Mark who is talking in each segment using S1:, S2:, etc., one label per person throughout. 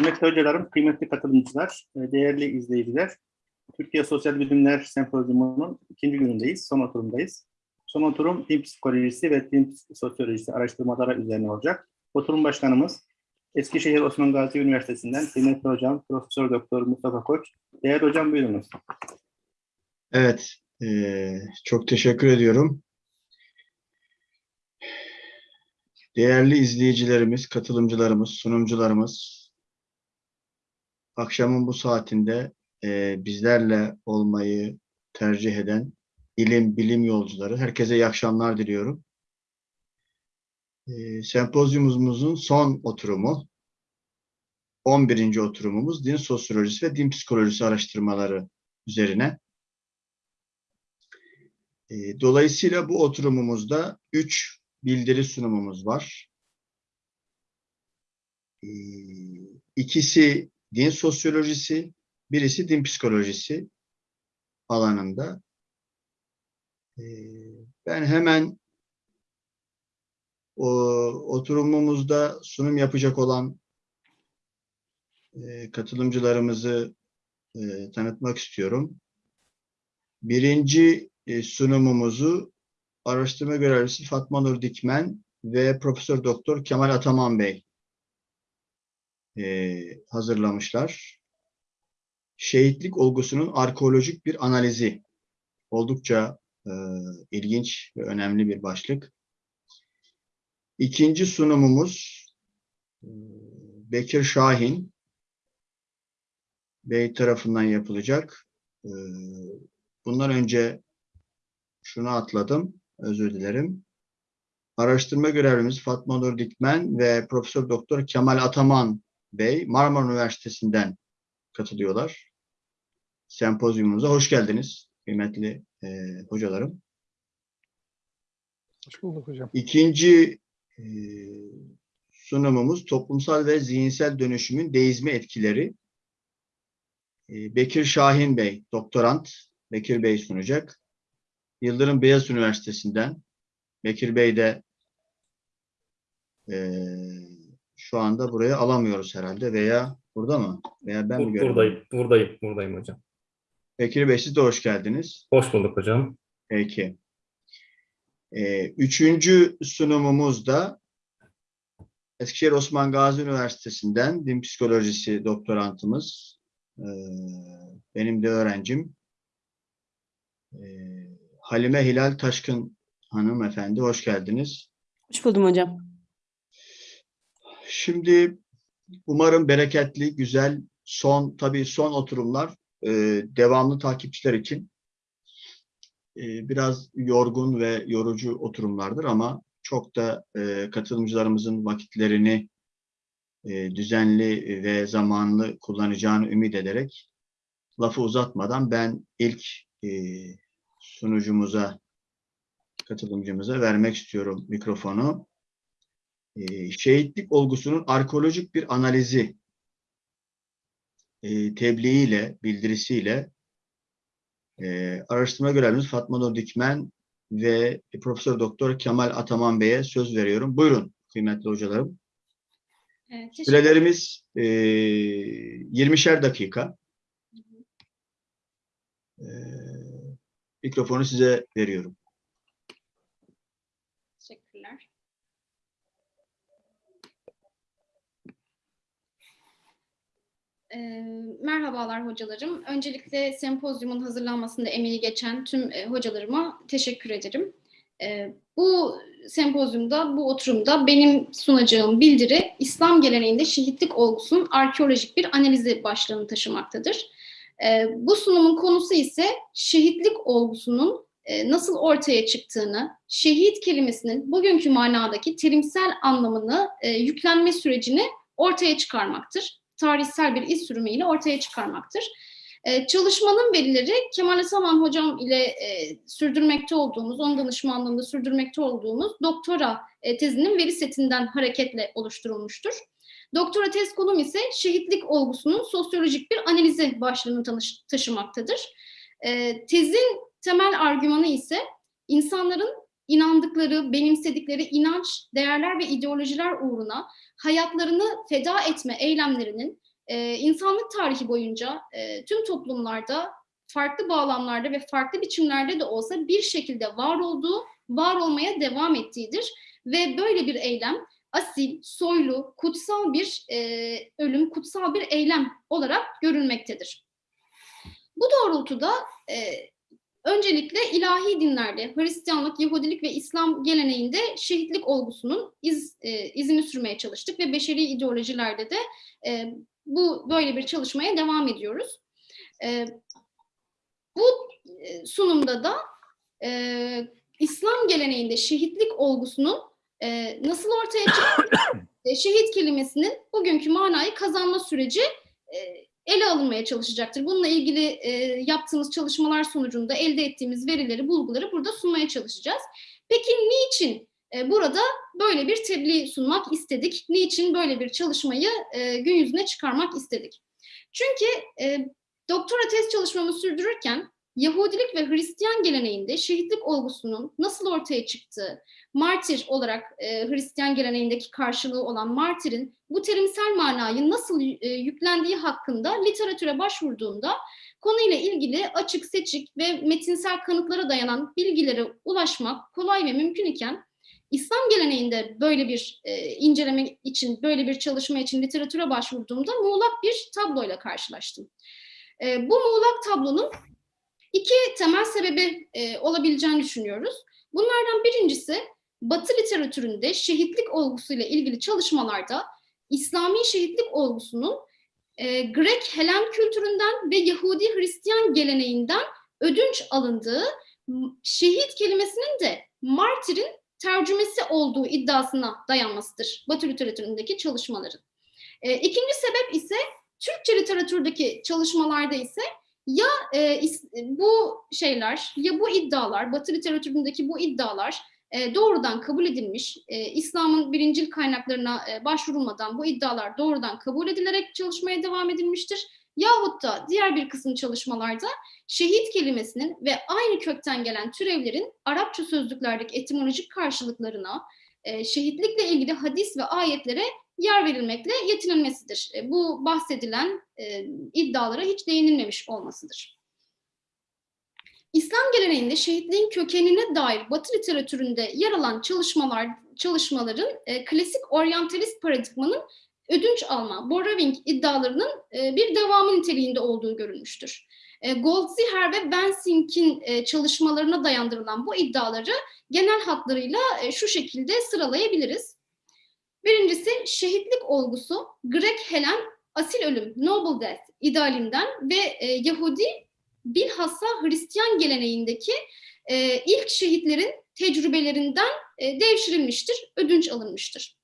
S1: Kıymetli hocalarım, kıymetli katılımcılar, e, değerli izleyiciler. Türkiye Sosyal Bilimler Sempozyumu'nun ikinci günündeyiz, son oturumdayız. Son oturum din psikolojisi ve din sosyolojisi araştırmaları üzerine olacak. Oturum başkanımız Eskişehir Osman Gazi Üniversitesi'nden kıymetli hocam Profesör Doktor Mustafa Koç. Değerli hocam buyurunuz.
S2: Evet, eee, çok teşekkür ediyorum. Değerli izleyicilerimiz, katılımcılarımız, sunumcularımız, akşamın bu saatinde eee, bizlerle olmayı tercih eden ilim, bilim yolcuları, herkese iyi akşamlar diliyorum. Eee, sempozyumumuzun son oturumu, 11. oturumumuz din sosyolojisi ve din psikolojisi araştırmaları üzerine. E, Dolayısıyla bu oturumumuzda üç bildiri sunumumuz var. E, İkisi din sosyolojisi, birisi din psikolojisi alanında. E, Ben hemen o oturumumuzda sunum yapacak olan e, katılımcılarımızı e, tanıtmak istiyorum. Birinci e, sunumumuzu araştırma görevlisi Fatma Nur Dikmen ve Profesör Doktor Kemal Ataman Bey e, hazırlamışlar. Şehitlik olgusunun arkeolojik bir analizi. Oldukça e, ilginç ve önemli bir başlık. İkinci sunumumuz e, Bekir Şahin Bey tarafından yapılacak. E, bundan önce şunu atladım. Özür dilerim. Araştırma görevlimiz Fatma Nur Dikmen ve Profesör Doktor Kemal Ataman Bey Marmara Üniversitesi'nden katılıyorlar. Sempozyumumuza hoş geldiniz kıymetli e, hocalarım.
S3: Hoş bulduk hocam.
S2: İkinci e, sunumumuz toplumsal ve zihinsel dönüşümün deizme etkileri. E, Bekir Şahin Bey, doktorant Bekir Bey sunacak. Yıldırım Beyaz Üniversitesi'nden Bekir Bey de e, şu anda buraya alamıyoruz herhalde veya burada mı? Veya ben mi
S4: Bur-
S2: görüyorum?
S4: Buradayım, buradayım, buradayım hocam.
S2: Bekir Bey siz de hoş geldiniz.
S4: Hoş bulduk hocam.
S2: Peki. Ee, üçüncü sunumumuz da Eskişehir Osman Gazi Üniversitesi'nden din psikolojisi doktorantımız. Ee, benim de öğrencim. Ee, Halime Hilal Taşkın hanımefendi hoş geldiniz.
S5: Hoş buldum hocam.
S2: Şimdi umarım bereketli, güzel, son tabii son oturumlar e, devamlı takipçiler için e, biraz yorgun ve yorucu oturumlardır ama çok da e, katılımcılarımızın vakitlerini e, düzenli ve zamanlı kullanacağını ümit ederek lafı uzatmadan ben ilk e, sunucumuza, katılımcımıza vermek istiyorum mikrofonu. E, şehitlik olgusunun arkeolojik bir analizi e, tebliğiyle, bildirisiyle e, araştırma görevlimiz Fatma Nur Dikmen ve Profesör Doktor Kemal Ataman Bey'e söz veriyorum. Buyurun kıymetli hocalarım.
S6: Evet,
S2: Sürelerimiz e, 20'şer dakika. E, mikrofonu size veriyorum.
S6: Teşekkürler. Ee, merhabalar hocalarım. Öncelikle sempozyumun hazırlanmasında emeği geçen tüm e, hocalarıma teşekkür ederim. Ee, bu sempozyumda, bu oturumda benim sunacağım bildiri İslam geleneğinde şehitlik olgusunun arkeolojik bir analizi başlığını taşımaktadır. Ee, bu sunumun konusu ise şehitlik olgusunun e, nasıl ortaya çıktığını, şehit kelimesinin bugünkü manadaki terimsel anlamını e, yüklenme sürecini ortaya çıkarmaktır. Tarihsel bir iz sürümüyle ortaya çıkarmaktır. E, çalışmanın verileri Kemal Asaman hocam ile e, sürdürmekte olduğumuz, onun danışmanlığında sürdürmekte olduğumuz doktora e, tezinin veri setinden hareketle oluşturulmuştur. Doktora tez konum ise şehitlik olgusunun sosyolojik bir analizi başlığını taşımaktadır. E, tezin temel argümanı ise insanların inandıkları, benimsedikleri inanç, değerler ve ideolojiler uğruna hayatlarını feda etme eylemlerinin e, insanlık tarihi boyunca e, tüm toplumlarda farklı bağlamlarda ve farklı biçimlerde de olsa bir şekilde var olduğu, var olmaya devam ettiğidir. Ve böyle bir eylem asil, soylu, kutsal bir e, ölüm, kutsal bir eylem olarak görülmektedir. Bu doğrultuda e, öncelikle ilahi dinlerde, Hristiyanlık, Yahudilik ve İslam geleneğinde şehitlik olgusunun iz, e, izini sürmeye çalıştık ve beşeri ideolojilerde de e, bu böyle bir çalışmaya devam ediyoruz. E, bu e, sunumda da e, İslam geleneğinde şehitlik olgusunun e, nasıl ortaya çıktı? E, şehit kelimesinin bugünkü manayı kazanma süreci e, ele alınmaya çalışacaktır. Bununla ilgili e, yaptığımız çalışmalar sonucunda elde ettiğimiz verileri, bulguları burada sunmaya çalışacağız. Peki niçin e, burada böyle bir tebliğ sunmak istedik? Niçin böyle bir çalışmayı e, gün yüzüne çıkarmak istedik? Çünkü e, doktora tez çalışmamı sürdürürken Yahudilik ve Hristiyan geleneğinde şehitlik olgusunun nasıl ortaya çıktığı, martir olarak e, Hristiyan geleneğindeki karşılığı olan martirin bu terimsel manayı nasıl e, yüklendiği hakkında literatüre başvurduğumda konuyla ilgili açık, seçik ve metinsel kanıtlara dayanan bilgilere ulaşmak kolay ve mümkün iken İslam geleneğinde böyle bir e, inceleme için, böyle bir çalışma için literatüre başvurduğumda muğlak bir tabloyla karşılaştım. E, bu muğlak tablonun iki temel sebebi e, olabileceğini düşünüyoruz. Bunlardan birincisi Batı literatüründe şehitlik olgusuyla ilgili çalışmalarda İslami şehitlik olgusunun e, Grek Helen kültüründen ve Yahudi Hristiyan geleneğinden ödünç alındığı şehit kelimesinin de martirin tercümesi olduğu iddiasına dayanmasıdır Batı literatüründeki çalışmaların. E, ikinci sebep ise Türkçe literatürdeki çalışmalarda ise ya e, bu şeyler ya bu iddialar Batı literatüründeki bu iddialar e, doğrudan kabul edilmiş, e, İslam'ın birincil kaynaklarına e, başvurulmadan bu iddialar doğrudan kabul edilerek çalışmaya devam edilmiştir. Yahut da diğer bir kısım çalışmalarda şehit kelimesinin ve aynı kökten gelen türevlerin Arapça sözlüklerdeki etimolojik karşılıklarına, şehitlikle ilgili hadis ve ayetlere yer verilmekle yetinilmesidir. Bu bahsedilen iddialara hiç değinilmemiş olmasıdır. İslam geleneğinde şehitliğin kökenine dair Batı literatüründe yer alan çalışmalar çalışmaların e, klasik oryantalist paradigmanın ödünç alma, Boraving iddialarının e, bir devamı niteliğinde olduğu görülmüştür. E, Goldziher ve Bensink'in e, çalışmalarına dayandırılan bu iddiaları genel hatlarıyla e, şu şekilde sıralayabiliriz. Birincisi şehitlik olgusu Grek Helen asil ölüm, noble death idealinden ve e, Yahudi bilhassa Hristiyan geleneğindeki e, ilk şehitlerin tecrübelerinden e, devşirilmiştir, ödünç alınmıştır.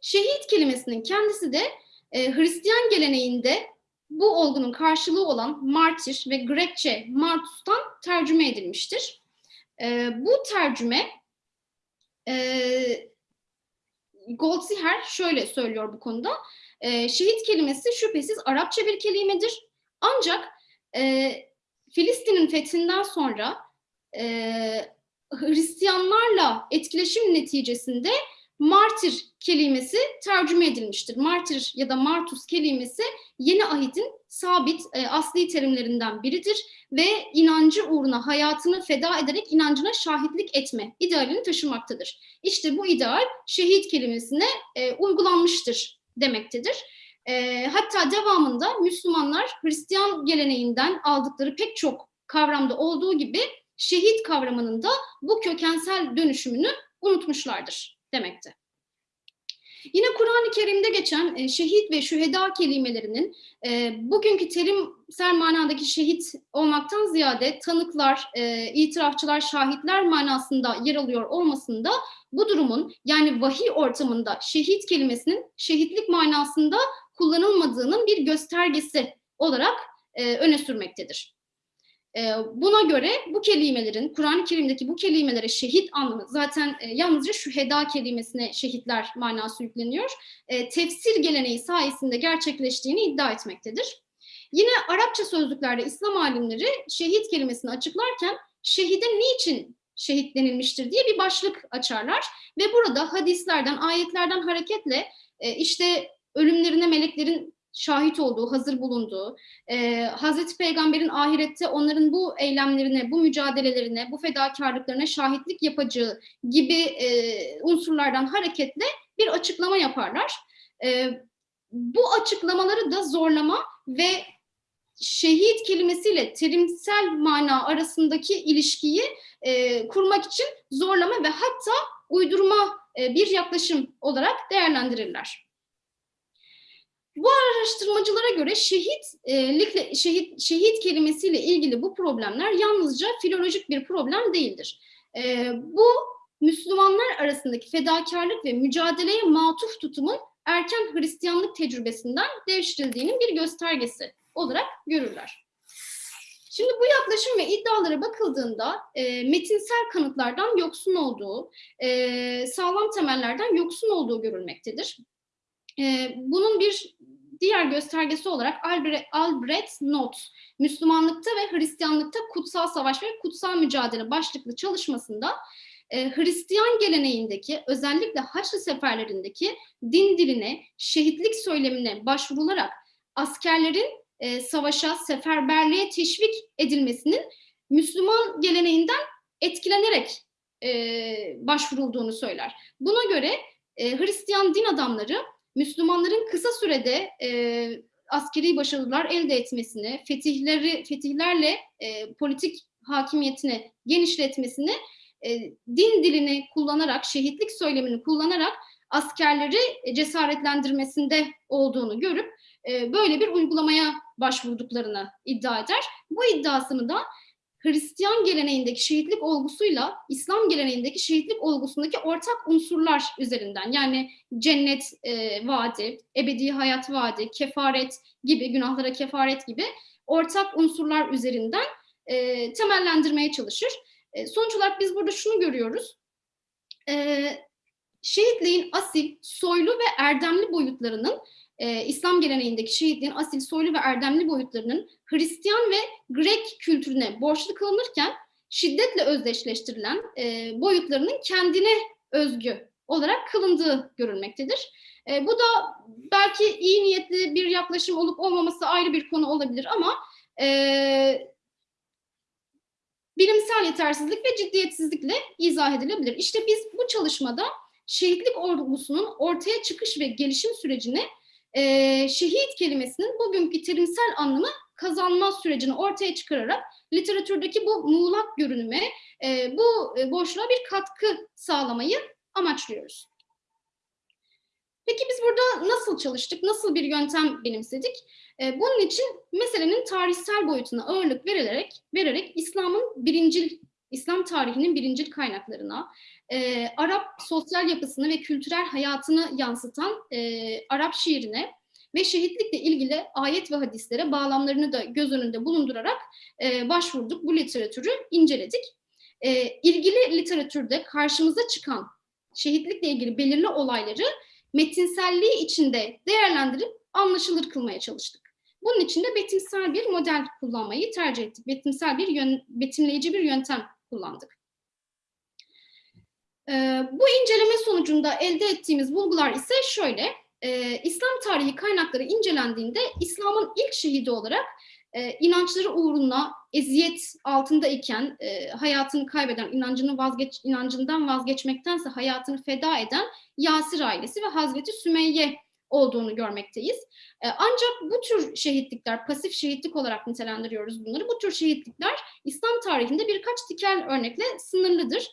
S6: Şehit kelimesinin kendisi de e, Hristiyan geleneğinde bu olgunun karşılığı olan martir ve Grekçe martus'tan tercüme edilmiştir. E, bu tercüme e, Goldziher şöyle söylüyor bu konuda. E, şehit kelimesi şüphesiz Arapça bir kelimedir. Ancak e, Filistin'in fethinden sonra e, Hristiyanlarla etkileşim neticesinde martir kelimesi tercüme edilmiştir. Martir ya da martus kelimesi yeni ahidin sabit e, asli terimlerinden biridir ve inancı uğruna hayatını feda ederek inancına şahitlik etme idealini taşımaktadır. İşte bu ideal şehit kelimesine e, uygulanmıştır demektedir. E, hatta devamında Müslümanlar Hristiyan geleneğinden aldıkları pek çok kavramda olduğu gibi şehit kavramının da bu kökensel dönüşümünü unutmuşlardır demekte. Yine Kur'an-ı Kerim'de geçen e, şehit ve şüheda kelimelerinin e, bugünkü terimsel manadaki şehit olmaktan ziyade tanıklar, e, itirafçılar, şahitler manasında yer alıyor olmasında bu durumun yani vahiy ortamında şehit kelimesinin şehitlik manasında kullanılmadığının bir göstergesi olarak e, öne sürmektedir. E, buna göre bu kelimelerin, Kur'an-ı Kerim'deki bu kelimelere şehit anlamı, zaten e, yalnızca şüheda kelimesine şehitler manası yükleniyor, e, tefsir geleneği sayesinde gerçekleştiğini iddia etmektedir. Yine Arapça sözlüklerde İslam alimleri şehit kelimesini açıklarken şehide niçin şehit denilmiştir diye bir başlık açarlar ve burada hadislerden, ayetlerden hareketle e, işte ölümlerine meleklerin şahit olduğu, hazır bulunduğu, e, Hazreti Peygamber'in ahirette onların bu eylemlerine, bu mücadelelerine, bu fedakarlıklarına şahitlik yapacağı gibi e, unsurlardan hareketle bir açıklama yaparlar. E, bu açıklamaları da zorlama ve şehit kelimesiyle terimsel mana arasındaki ilişkiyi e, kurmak için zorlama ve hatta uydurma e, bir yaklaşım olarak değerlendirirler. Bu araştırmacılara göre şehitlikle şehit şehit kelimesiyle ilgili bu problemler yalnızca filolojik bir problem değildir. E, bu Müslümanlar arasındaki fedakarlık ve mücadeleye matuf tutumun erken Hristiyanlık tecrübesinden devşirildiğinin bir göstergesi olarak görürler. Şimdi bu yaklaşım ve iddialara bakıldığında e, metinsel kanıtlardan yoksun olduğu, e, sağlam temellerden yoksun olduğu görülmektedir. E, bunun bir diğer göstergesi olarak Albrecht, Albrecht Not, Müslümanlıkta ve Hristiyanlıkta kutsal savaş ve kutsal mücadele başlıklı çalışmasında e, Hristiyan geleneğindeki özellikle Haçlı seferlerindeki din diline, şehitlik söylemine başvurularak askerlerin e, savaşa, seferberliğe teşvik edilmesinin Müslüman geleneğinden etkilenerek e, başvurulduğunu söyler. Buna göre e, Hristiyan din adamları Müslümanların kısa sürede e, askeri başarılar elde etmesini, fetihleri fetihlerle e, politik hakimiyetini genişletmesini e, din dilini kullanarak, şehitlik söylemini kullanarak askerleri cesaretlendirmesinde olduğunu görüp e, böyle bir uygulamaya başvurduklarını iddia eder. Bu iddiasını da Hristiyan geleneğindeki şehitlik olgusuyla İslam geleneğindeki şehitlik olgusundaki ortak unsurlar üzerinden yani cennet e, vaadi, ebedi hayat vaadi, kefaret gibi, günahlara kefaret gibi ortak unsurlar üzerinden e, temellendirmeye çalışır. E, sonuç olarak biz burada şunu görüyoruz. E, şehitliğin asil, soylu ve erdemli boyutlarının e, İslam geleneğindeki şehitliğin asil, soylu ve erdemli boyutlarının Hristiyan ve Grek kültürüne borçlu kılınırken şiddetle özdeşleştirilen e, boyutlarının kendine özgü olarak kılındığı görülmektedir. E, bu da belki iyi niyetli bir yaklaşım olup olmaması ayrı bir konu olabilir ama e, bilimsel yetersizlik ve ciddiyetsizlikle izah edilebilir. İşte biz bu çalışmada şehitlik olgusunun ortaya çıkış ve gelişim sürecini e, şehit kelimesinin bugünkü terimsel anlamı kazanma sürecini ortaya çıkararak literatürdeki bu muğlak görünüme, e, bu e, boşluğa bir katkı sağlamayı amaçlıyoruz. Peki biz burada nasıl çalıştık, nasıl bir yöntem benimsedik? E, bunun için meselenin tarihsel boyutuna ağırlık verilerek, vererek İslam'ın birincil, İslam tarihinin birincil kaynaklarına, e, Arap sosyal yapısını ve kültürel hayatını yansıtan e, Arap şiirine ve şehitlikle ilgili ayet ve hadislere bağlamlarını da göz önünde bulundurarak e, başvurduk. Bu literatürü inceledik. E, ilgili literatürde karşımıza çıkan şehitlikle ilgili belirli olayları metinselliği içinde değerlendirip anlaşılır kılmaya çalıştık. Bunun için de betimsel bir model kullanmayı tercih ettik. Betimsel bir yön, betimleyici bir yöntem kullandık. Ee, bu inceleme sonucunda elde ettiğimiz bulgular ise şöyle. Ee, İslam tarihi kaynakları incelendiğinde İslam'ın ilk şehidi olarak e, inançları uğruna eziyet altında iken e, hayatını kaybeden, inancını vazgeç, inancından vazgeçmektense hayatını feda eden Yasir ailesi ve Hazreti Sümeyye olduğunu görmekteyiz. E, ancak bu tür şehitlikler, pasif şehitlik olarak nitelendiriyoruz bunları. Bu tür şehitlikler İslam tarihinde birkaç tikel örnekle sınırlıdır.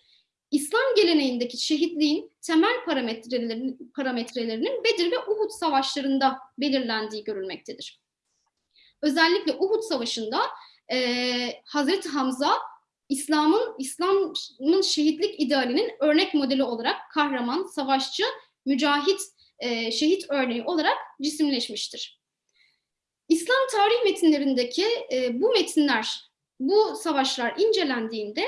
S6: İslam geleneğindeki şehitliğin temel parametrelerinin, parametrelerinin Bedir ve Uhud savaşlarında belirlendiği görülmektedir. Özellikle Uhud Savaşı'nda e, Hazreti Hamza İslam'ın İslam'ın şehitlik idealinin örnek modeli olarak kahraman, savaşçı, mücahit, e, şehit örneği olarak cisimleşmiştir. İslam tarih metinlerindeki e, bu metinler, bu savaşlar incelendiğinde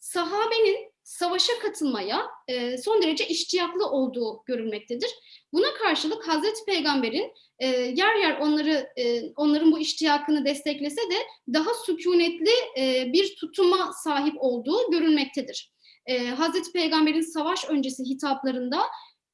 S6: sahabenin savaşa katılmaya e, son derece iştiyaklı olduğu görülmektedir. Buna karşılık Hazreti Peygamber'in e, yer yer onları e, onların bu iştiyakını desteklese de daha sükunetli e, bir tutuma sahip olduğu görülmektedir. E, Hazreti Peygamber'in savaş öncesi hitaplarında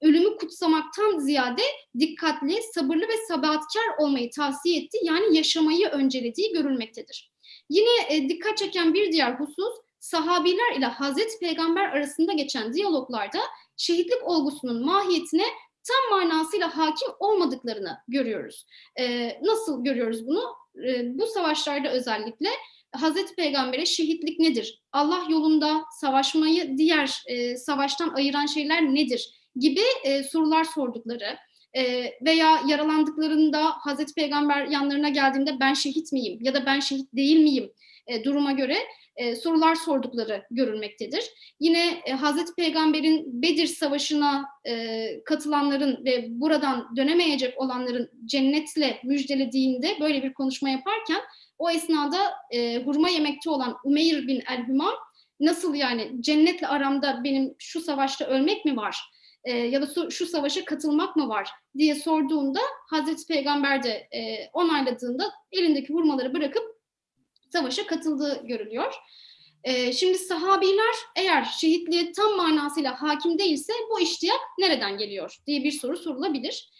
S6: ölümü kutsamaktan ziyade dikkatli, sabırlı ve sabatkar olmayı tavsiye etti. Yani yaşamayı öncelediği görülmektedir. Yine e, dikkat çeken bir diğer husus, sahabiler ile Hazreti Peygamber arasında geçen diyaloglarda şehitlik olgusunun mahiyetine tam manasıyla hakim olmadıklarını görüyoruz. Ee, nasıl görüyoruz bunu? Ee, bu savaşlarda özellikle Hazreti Peygamber'e şehitlik nedir? Allah yolunda savaşmayı diğer e, savaştan ayıran şeyler nedir? Gibi e, sorular sordukları e, veya yaralandıklarında Hazreti Peygamber yanlarına geldiğinde ben şehit miyim ya da ben şehit değil miyim e, duruma göre e, sorular sordukları görülmektedir. Yine e, Hazreti Peygamber'in Bedir Savaşı'na e, katılanların ve buradan dönemeyecek olanların cennetle müjdelediğinde böyle bir konuşma yaparken o esnada e, hurma yemekte olan Umeyr bin el-Hümam nasıl yani cennetle aramda benim şu savaşta ölmek mi var e, ya da şu, şu savaşa katılmak mı var diye sorduğunda Hazreti Peygamber de e, onayladığında elindeki hurmaları bırakıp savaşa katıldığı görülüyor. Ee, şimdi sahabiler eğer şehitliğe tam manasıyla hakim değilse bu iştiyak nereden geliyor diye bir soru sorulabilir.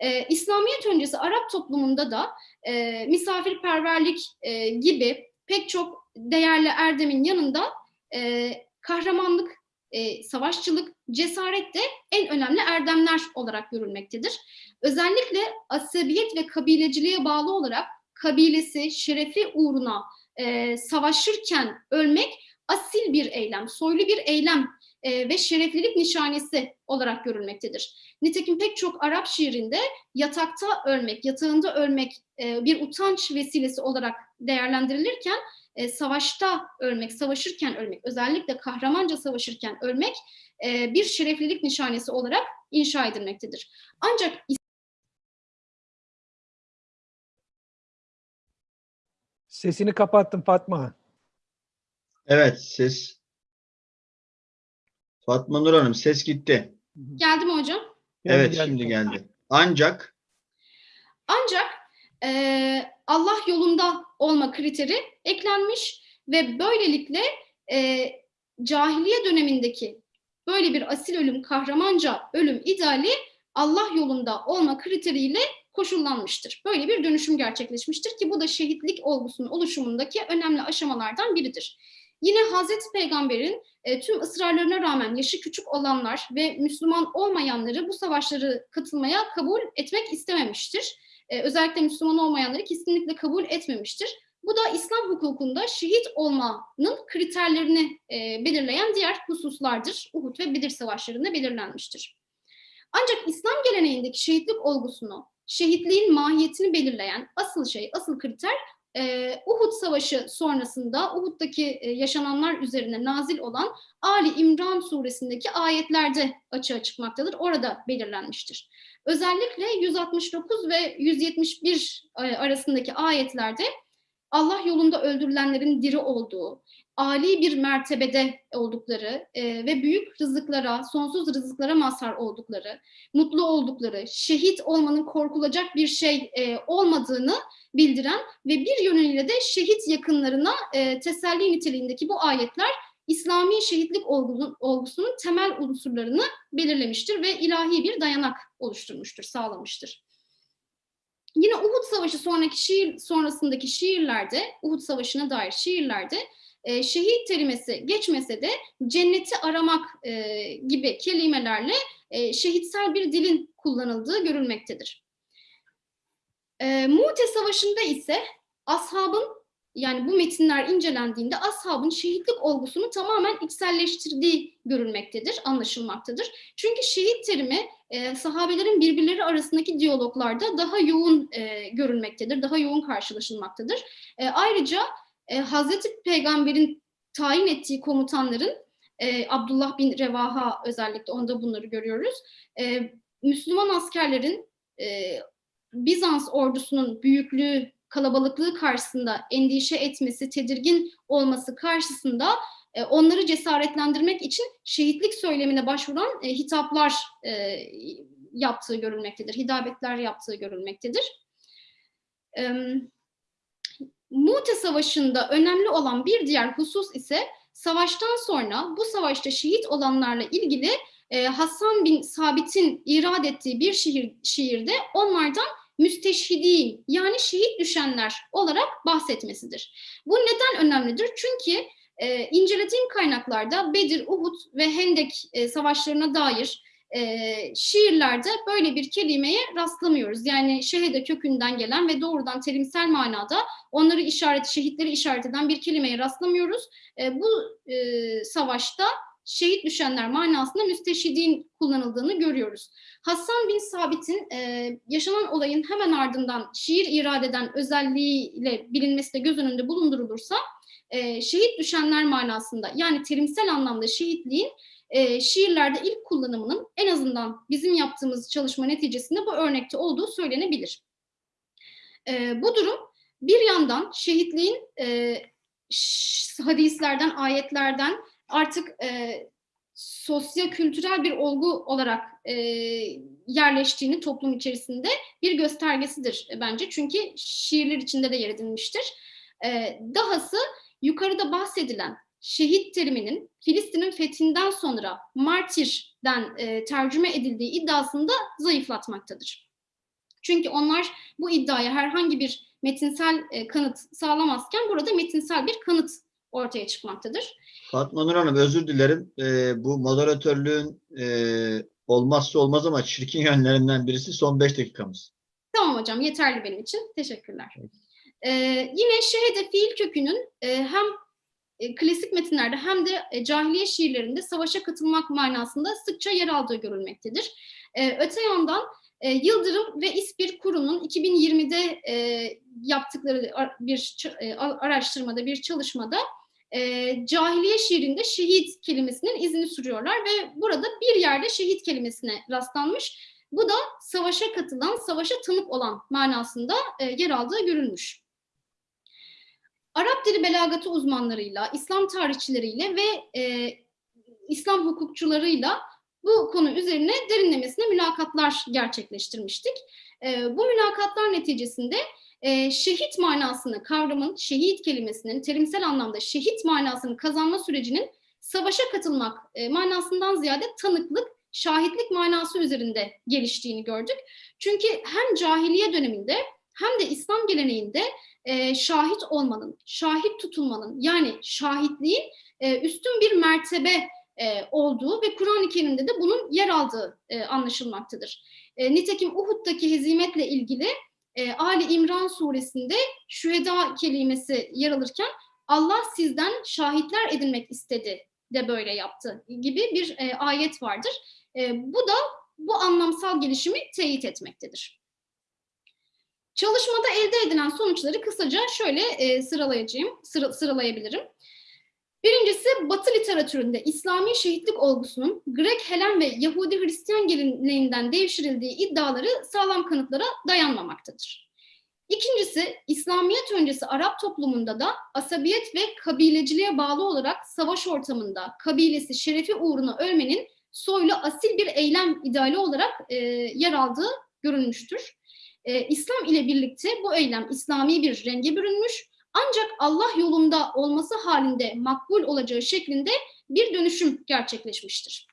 S6: Ee, İslamiyet öncesi Arap toplumunda da e, misafirperverlik e, gibi pek çok değerli erdemin yanında e, kahramanlık, e, savaşçılık, cesaret de en önemli erdemler olarak görülmektedir. Özellikle asabiyet ve kabileciliğe bağlı olarak kabilesi, şerefi uğruna e, savaşırken ölmek asil bir eylem, soylu bir eylem e, ve şereflilik nişanesi olarak görülmektedir. Nitekim pek çok Arap şiirinde yatakta ölmek, yatağında ölmek e, bir utanç vesilesi olarak değerlendirilirken e, savaşta ölmek, savaşırken ölmek, özellikle kahramanca savaşırken ölmek e, bir şereflilik nişanesi olarak inşa edilmektedir. Ancak
S3: Sesini kapattım Fatma.
S2: Evet, ses. Fatma Nur Hanım, ses gitti.
S6: geldi mi hocam?
S2: Evet,
S3: geldi.
S2: şimdi geldi. Ancak
S6: Ancak e, Allah yolunda olma kriteri eklenmiş ve böylelikle e, cahiliye dönemindeki böyle bir asil ölüm, kahramanca ölüm ideali Allah yolunda olma kriteriyle koşullanmıştır. Böyle bir dönüşüm gerçekleşmiştir ki bu da şehitlik olgusunun oluşumundaki önemli aşamalardan biridir. Yine Hazreti Peygamber'in e, tüm ısrarlarına rağmen yaşı küçük olanlar ve Müslüman olmayanları bu savaşları katılmaya kabul etmek istememiştir. E, özellikle Müslüman olmayanları kesinlikle kabul etmemiştir. Bu da İslam hukukunda şehit olmanın kriterlerini e, belirleyen diğer hususlardır. Uhud ve Bedir savaşlarında belirlenmiştir. Ancak İslam geleneğindeki şehitlik olgusunu, şehitliğin mahiyetini belirleyen asıl şey, asıl kriter e, Uhud Savaşı sonrasında Uhud'daki e, yaşananlar üzerine nazil olan Ali İmran suresindeki ayetlerde açığa çıkmaktadır. Orada belirlenmiştir. Özellikle 169 ve 171 e, arasındaki ayetlerde Allah yolunda öldürülenlerin diri olduğu, Ali bir mertebede oldukları e, ve büyük rızıklara, sonsuz rızıklara mazhar oldukları, mutlu oldukları, şehit olmanın korkulacak bir şey e, olmadığını bildiren ve bir yönüyle de şehit yakınlarına e, teselli niteliğindeki bu ayetler İslami şehitlik olgunun, olgusunun temel unsurlarını belirlemiştir ve ilahi bir dayanak oluşturmuştur, sağlamıştır. Yine Uhud Savaşı sonraki şiir sonrasındaki şiirlerde, Uhud Savaşı'na dair şiirlerde e, şehit kelimesi geçmese de cenneti aramak e, gibi kelimelerle e, şehitsel bir dilin kullanıldığı görülmektedir. E, Mu'te Savaşı'nda ise ashabın yani bu metinler incelendiğinde ashabın şehitlik olgusunu tamamen içselleştirdiği görülmektedir, anlaşılmaktadır. Çünkü şehit terimi e, sahabelerin birbirleri arasındaki diyaloglarda daha yoğun e, görülmektedir, daha yoğun karşılaşılmaktadır. E, ayrıca e, Hazreti Peygamber'in tayin ettiği komutanların, e, Abdullah bin Revaha özellikle onda bunları görüyoruz, e, Müslüman askerlerin e, Bizans ordusunun büyüklüğü, kalabalıklığı karşısında endişe etmesi, tedirgin olması karşısında e, onları cesaretlendirmek için şehitlik söylemine başvuran e, hitaplar e, yaptığı görülmektedir, hidabetler yaptığı görülmektedir. Mu'te Savaşı'nda önemli olan bir diğer husus ise savaştan sonra bu savaşta şehit olanlarla ilgili e, Hasan bin Sabit'in irad ettiği bir şiir, şiirde onlardan müsteşhidin yani şehit düşenler olarak bahsetmesidir. Bu neden önemlidir? Çünkü e, incelediğim kaynaklarda Bedir, Uhud ve Hendek e, savaşlarına dair e, şiirlerde böyle bir kelimeye rastlamıyoruz. Yani şehide kökünden gelen ve doğrudan terimsel manada onları işaret, şehitleri işaret eden bir kelimeye rastlamıyoruz. E, bu e, savaşta şehit düşenler manasında müsteşhidin kullanıldığını görüyoruz. Hasan bin Sabit'in e, yaşanan olayın hemen ardından şiir irade eden özelliğiyle bilinmesi de göz önünde bulundurulursa e, şehit düşenler manasında yani terimsel anlamda şehitliğin e, şiirlerde ilk kullanımının en azından bizim yaptığımız çalışma neticesinde bu örnekte olduğu söylenebilir. E, bu durum bir yandan şehitliğin e, hadislerden, ayetlerden artık e, sosyo-kültürel bir olgu olarak e, yerleştiğini toplum içerisinde bir göstergesidir bence. Çünkü şiirler içinde de yer edinmiştir. E, dahası yukarıda bahsedilen şehit teriminin Filistin'in fethinden sonra martirden e, tercüme edildiği iddiasını da zayıflatmaktadır. Çünkü onlar bu iddiaya herhangi bir metinsel e, kanıt sağlamazken burada metinsel bir kanıt ortaya çıkmaktadır.
S2: Fatma Nur Hanım özür dilerim. Ee, bu moderatörlüğün e, olmazsa olmaz ama çirkin yönlerinden birisi son 5 dakikamız.
S6: Tamam hocam yeterli benim için. Teşekkürler. Ee, yine şehede fiil kökünün e, hem e, klasik metinlerde hem de e, cahiliye şiirlerinde savaşa katılmak manasında sıkça yer aldığı görülmektedir. E, öte yandan e, Yıldırım ve İspir Kuru'nun 2020'de e, yaptıkları ar- bir e, araştırmada, bir çalışmada e, cahiliye şiirinde şehit kelimesinin izini sürüyorlar ve burada bir yerde şehit kelimesine rastlanmış. Bu da savaşa katılan, savaşa tanık olan manasında e, yer aldığı görülmüş. Arap dili belagatı uzmanlarıyla, İslam tarihçileriyle ve e, İslam hukukçularıyla bu konu üzerine derinlemesine mülakatlar gerçekleştirmiştik. E, bu mülakatlar neticesinde e, şehit manasını kavramın, şehit kelimesinin terimsel anlamda şehit manasını kazanma sürecinin savaşa katılmak e, manasından ziyade tanıklık, şahitlik manası üzerinde geliştiğini gördük. Çünkü hem cahiliye döneminde hem de İslam geleneğinde e, şahit olmanın, şahit tutulmanın yani şahitliğin e, üstün bir mertebe e, olduğu ve Kur'an-ı Kerim'de de bunun yer aldığı e, anlaşılmaktadır. E, nitekim Uhud'daki hezimetle ilgili e, Ali İmran suresinde şüheda kelimesi yer alırken Allah sizden şahitler edinmek istedi de böyle yaptı gibi bir e, ayet vardır. E, bu da bu anlamsal gelişimi teyit etmektedir. Çalışmada elde edilen sonuçları kısaca şöyle e, sıralayacağım, sıra, sıralayabilirim. Birincisi Batı literatüründe İslami şehitlik olgusunun Grek, Helen ve Yahudi Hristiyan geleneğinden devşirildiği iddiaları sağlam kanıtlara dayanmamaktadır. İkincisi, İslamiyet öncesi Arap toplumunda da asabiyet ve kabileciliğe bağlı olarak savaş ortamında kabilesi şerefi uğruna ölmenin soylu asil bir eylem ideali olarak e, yer aldığı görülmüştür. E, İslam ile birlikte bu eylem İslami bir renge bürünmüş ancak Allah yolunda olması halinde makbul olacağı şeklinde bir dönüşüm gerçekleşmiştir.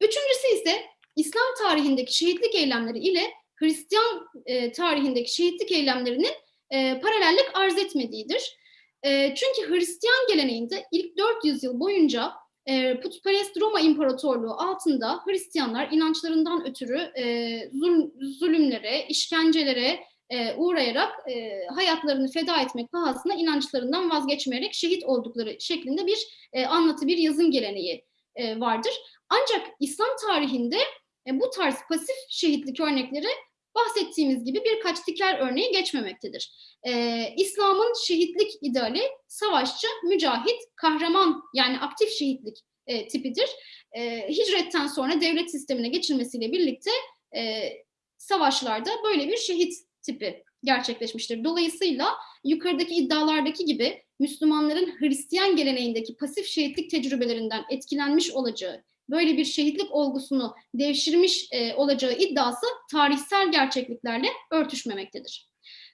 S6: Üçüncüsü ise İslam tarihindeki şehitlik eylemleri ile Hristiyan e, tarihindeki şehitlik eylemlerinin e, paralellik arz etmediğidir. E, çünkü Hristiyan geleneğinde ilk 400 yıl boyunca e, putperest Roma İmparatorluğu altında Hristiyanlar inançlarından ötürü e, zul, zulümlere, işkencelere e, uğrayarak e, hayatlarını feda etmek pahasına inançlarından vazgeçmeyerek şehit oldukları şeklinde bir e, anlatı, bir yazım geleneği e, vardır. Ancak İslam tarihinde e, bu tarz pasif şehitlik örnekleri bahsettiğimiz gibi birkaç diker örneği geçmemektedir. Ee, İslam'ın şehitlik ideali savaşçı, mücahit, kahraman yani aktif şehitlik e, tipidir. E, hicretten sonra devlet sistemine geçilmesiyle birlikte e, savaşlarda böyle bir şehit tipi gerçekleşmiştir. Dolayısıyla yukarıdaki iddialardaki gibi Müslümanların Hristiyan geleneğindeki pasif şehitlik tecrübelerinden etkilenmiş olacağı böyle bir şehitlik olgusunu devşirmiş e, olacağı iddiası tarihsel gerçekliklerle örtüşmemektedir.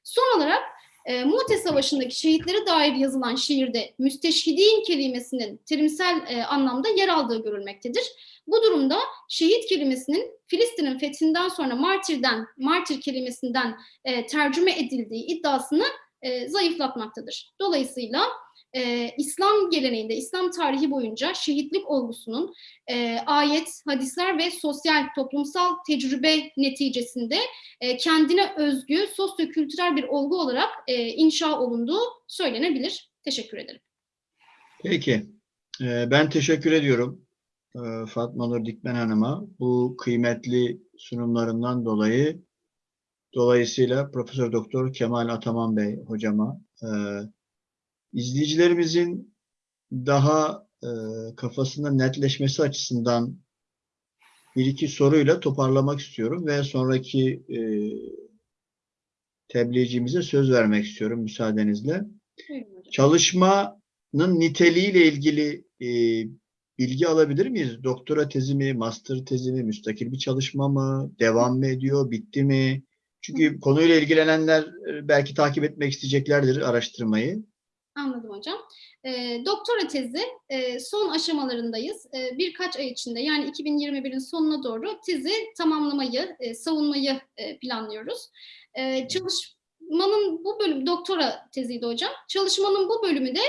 S6: Son olarak E, Mu'te Savaşı'ndaki şehitlere dair yazılan şiirde müsteşhidin kelimesinin terimsel e, anlamda yer aldığı görülmektedir. Bu durumda şehit kelimesinin Filistin'in fethinden sonra martirden, martir kelimesinden e, tercüme edildiği iddiasını e, zayıflatmaktadır. Dolayısıyla e, İslam geleneğinde, İslam tarihi boyunca şehitlik olgusunun e, ayet, hadisler ve sosyal, toplumsal tecrübe neticesinde e, kendine özgü, sosyokültürel bir olgu olarak e, inşa olunduğu söylenebilir. Teşekkür ederim.
S2: Peki. Ee, Ben teşekkür ediyorum e, Fatma Nur Dikmen Hanım'a bu kıymetli sunumlarından dolayı. Dolayısıyla Profesör Doktor Kemal Ataman Bey hocama e, izleyicilerimizin daha e, kafasında netleşmesi açısından bir iki soruyla toparlamak istiyorum ve sonraki e, tebliğcimize söz vermek istiyorum müsaadenizle. Çalışmanın niteliğiyle ilgili e, bilgi alabilir miyiz? Doktora tezi mi, master tezi mi, müstakil bir çalışma mı, devam mı ediyor, bitti mi? Çünkü konuyla ilgilenenler e, belki takip etmek isteyeceklerdir araştırmayı.
S6: Anladım hocam. E, doktora tezi e, son aşamalarındayız. E, birkaç ay içinde yani 2021'in sonuna doğru tezi tamamlamayı, e, savunmayı e, planlıyoruz. E, çalışmanın bu bölüm, doktora teziydi hocam. Çalışmanın bu bölümü de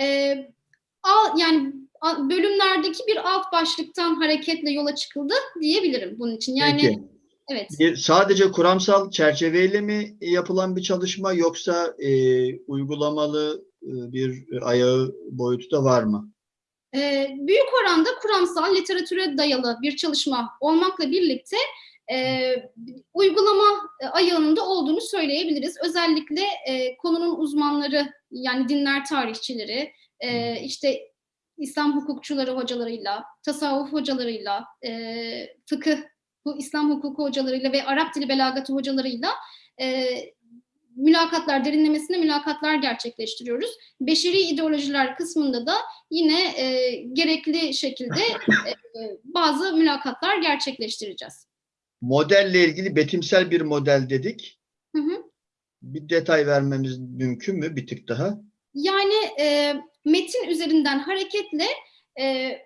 S6: e, al, yani bölümlerdeki bir alt başlıktan hareketle yola çıkıldı diyebilirim bunun için. Yani
S2: Peki.
S6: evet.
S2: Sadece kuramsal çerçeveyle mi yapılan bir çalışma yoksa e, uygulamalı bir ayağı boyutu da var mı?
S6: Ee, büyük oranda kuramsal literatüre dayalı bir çalışma olmakla birlikte e, uygulama e, ayağında olduğunu söyleyebiliriz. Özellikle e, konunun uzmanları yani dinler tarihçileri, e, işte İslam hukukçuları hocalarıyla, tasavvuf hocalarıyla, e, fıkıh, bu İslam hukuku hocalarıyla ve Arap dili belagatı hocalarıyla e, mülakatlar, derinlemesine mülakatlar gerçekleştiriyoruz. Beşeri ideolojiler kısmında da yine e, gerekli şekilde e, bazı mülakatlar gerçekleştireceğiz.
S2: Modelle ilgili betimsel bir model dedik.
S6: Hı hı.
S2: Bir detay vermemiz mümkün mü bir tık daha?
S6: Yani e, metin üzerinden hareketle e,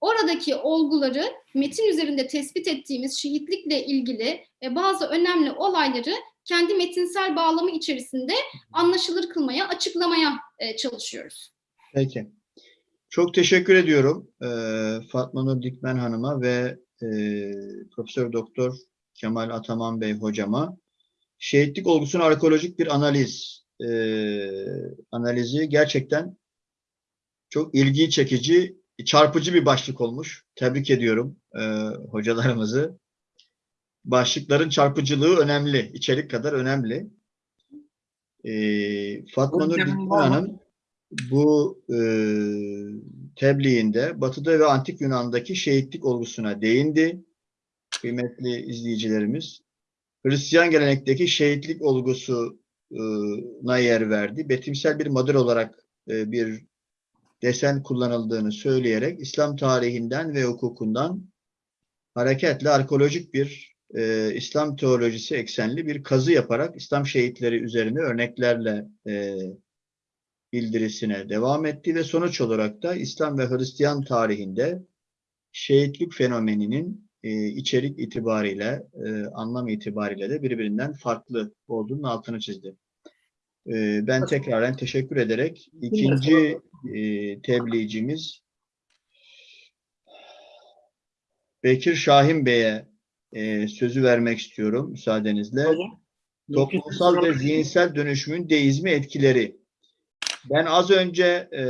S6: oradaki olguları metin üzerinde tespit ettiğimiz şehitlikle ilgili e, bazı önemli olayları kendi metinsel bağlamı içerisinde anlaşılır kılmaya, açıklamaya e, çalışıyoruz.
S2: Peki. Çok teşekkür ediyorum eee, Fatma Nur Dikmen Hanım'a ve eee, Profesör Doktor Kemal Ataman Bey hocama. Şehitlik olgusunun arkeolojik bir analiz analizi gerçekten çok ilgi çekici, çarpıcı bir başlık olmuş. Tebrik ediyorum hocalarımızı. Başlıkların çarpıcılığı önemli, içerik kadar önemli. Eee, Fatma Nur? Hanım bu e, tebliğinde Batı'da ve Antik Yunan'daki şehitlik olgusuna değindi. Kıymetli izleyicilerimiz. Hristiyan gelenekteki şehitlik olgusuna yer verdi. Betimsel bir model olarak e, bir desen kullanıldığını söyleyerek İslam tarihinden ve hukukundan hareketle arkeolojik bir e, İslam teolojisi eksenli bir kazı yaparak İslam şehitleri üzerine örneklerle e, bildirisine devam etti ve sonuç olarak da İslam ve Hristiyan tarihinde şehitlik fenomeninin e, içerik itibariyle, e, anlam itibariyle de birbirinden farklı olduğunun altını çizdi. E, ben tekraren teşekkür ederek ikinci e, tebliğcimiz Bekir Şahin Bey'e e, sözü vermek istiyorum müsaadenizle.
S1: Hocam,
S2: Toplumsal ve zihinsel dönüşümün deizmi etkileri. Ben az önce e,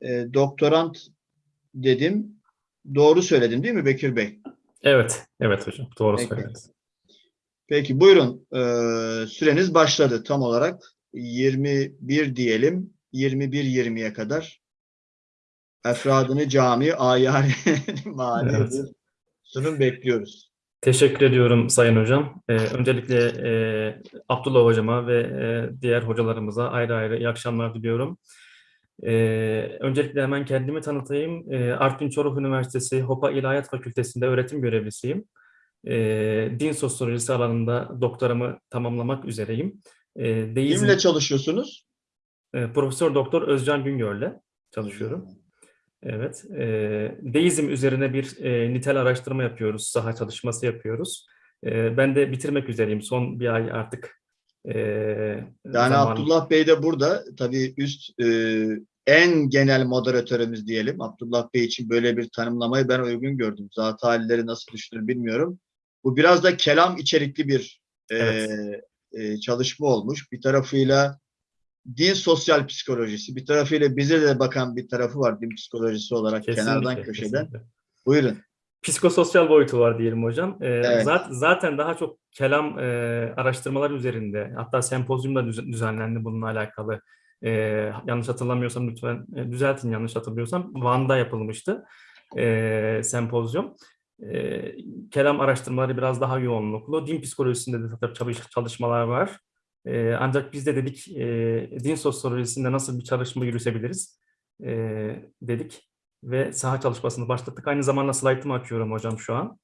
S2: e, doktorant dedim. Doğru söyledim değil mi Bekir Bey?
S4: Evet, evet hocam. Doğru
S2: Peki.
S4: söylediniz.
S2: Peki buyurun. E, süreniz başladı tam olarak. 21 diyelim. 21-20'ye kadar. Efradını cami, ayar, mahalle
S4: Evet.
S2: Sunum bekliyoruz.
S4: Teşekkür ediyorum Sayın Hocam. Ee, öncelikle e, Abdullah Hocama ve e, diğer hocalarımıza ayrı ayrı iyi akşamlar diliyorum. Ee, öncelikle hemen kendimi tanıtayım. Ee, Artvin Çoruh Üniversitesi Hopa İlahiyat Fakültesi'nde öğretim görevlisiyim. Ee, din sosyolojisi alanında doktoramı tamamlamak üzereyim. E, deizm,
S2: Kimle çalışıyorsunuz?
S4: e, Profesör Doktor Özcan Güngör'le çalışıyorum. Evet. E, deizm üzerine bir e, nitel araştırma yapıyoruz, saha çalışması yapıyoruz. E, ben de bitirmek üzereyim. Son bir ay artık e,
S2: Yani
S4: zamanım.
S2: Abdullah Bey de burada. Tabii üst e, en genel moderatörümüz diyelim. Abdullah Bey için böyle bir tanımlamayı ben uygun gördüm. Zat halileri nasıl düşünür bilmiyorum. Bu biraz da kelam içerikli bir e,
S4: Evet.
S2: e, çalışma olmuş. Bir tarafıyla din sosyal psikolojisi, bir tarafıyla bize de bakan bir tarafı var din psikolojisi olarak kenardan
S4: Kesinlikle,
S2: köşeden.
S4: kesinlikle.
S2: Buyurun.
S4: Psikososyal boyutu var diyelim hocam. Ee,
S2: Evet.
S4: zat- zaten daha çok kelam e, araştırmalar üzerinde, hatta sempozyum da düz- düzenlendi bununla alakalı. Ee, yanlış hatırlamıyorsam lütfen e, düzeltin yanlış hatırlıyorsam. Van'da yapılmıştı e, sempozyum. E, kelam araştırmaları biraz daha yoğunluklu. Din psikolojisinde de çalışmalar var. E, ancak biz de dedik e, din sosyolojisinde nasıl bir çalışma yürütebiliriz e, dedik ve saha çalışmasını başlattık. Aynı zamanda slaytımı açıyorum hocam şu an.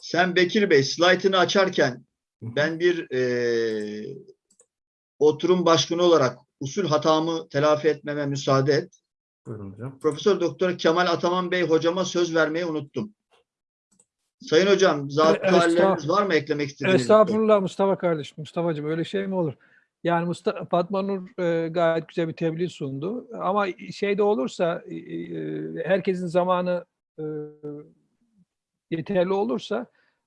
S2: Sen Bekir Bey slaytını açarken ben bir e, oturum başkanı olarak usul hatamı telafi etmeme müsaade et.
S4: Buyurun hocam.
S2: Profesör Doktor Kemal Ataman Bey hocama söz vermeyi unuttum. Sayın hocam, zat
S3: Evet,
S2: halleriniz
S3: estağ-
S2: var mı eklemek istediğiniz? şey?
S3: Estağfurullah Mustafa kardeşim, Mustafa'cığım öyle şey mi olur? Yani Mustafa, Fatma Nur e, gayet güzel bir tebliğ sundu. Ama şey de olursa, e, e, herkesin zamanı e, yeterli olursa,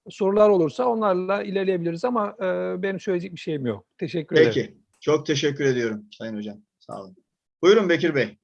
S3: sorular olursa onlarla ilerleyebiliriz ama e, benim söyleyecek bir şeyim yok. Teşekkür ederim.
S2: Peki. Çok teşekkür ediyorum Sayın Hocam. Sağ olun. Buyurun Bekir Bey.